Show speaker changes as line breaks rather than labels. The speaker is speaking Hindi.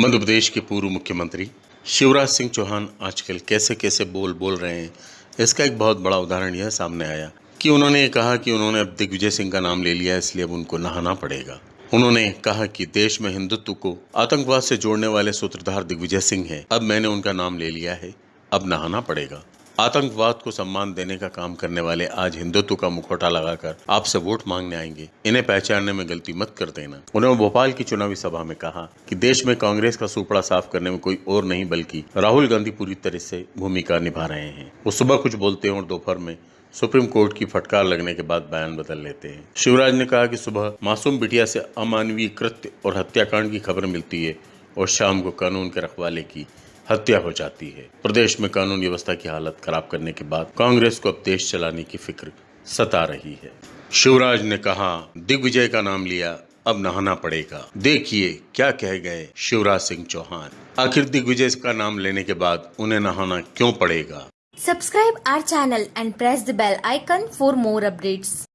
मध्य प्रदेश के पूर्व मुख्यमंत्री शिवराज सिंह चौहान आजकल कैसे कैसे बोल बोल रहे हैं, इसका एक बहुत बड़ा उदाहरण यह सामने आया कि उन्होंने कहा कि उन्होंने अब दिग्विजय सिंह का नाम ले लिया, इसलिए अब उनको नहाना पड़ेगा। उन्होंने कहा कि देश में हिंदुत्व को आतंकवाद से जोड़ने वाले सूत्रधार दिग्विजय सिंह हैं, अब मैंने उनका नाम ले लिया है, अब नहाना पड़ेगा। आतंकवाद को सम्मान देने का काम करने वाले आज हिंदुत्व का मुखौटा लगाकर आपसे वोट मांगने आएँगे। इन्हें पहचानने में गलती मत कर देना। उन्होंने भोपाल की चुनावी सभा में कहा कि देश में कांग्रेस का सुपड़ा साफ़ करने में कोई और नहीं, बल्कि राहुल गांधी पूरी तरह से भूमिका निभा रहे हैं। वो सुबह कुछ बोलते हैं और दोपहर में सुप्रीम कोर्ट की फटकार लगने के बाद बयान बदल लेते हैं। शिवराज ने कहा कि सुबह मासूम बिटिया से अमानवीय कृत्य और हत्याकांड की खबर मिलती है और शाम को कानून के रखवाले की हत्या हो जाती है। प्रदेश में कानून व्यवस्था की हालत खराब करने के बाद कांग्रेस को अब देश चलाने की फ़िक्र सता रही है। शिवराज ने कहा, दिग्विजय का नाम लिया, अब नहाना पड़ेगा। देखिए क्या कह गए शिवराज सिंह चौहान। आखिर दिग्विजय का नाम लेने के बाद उन्हें नहाना क्यों पड़ेगा?
Subscribe our channel and press the bell icon for more updates.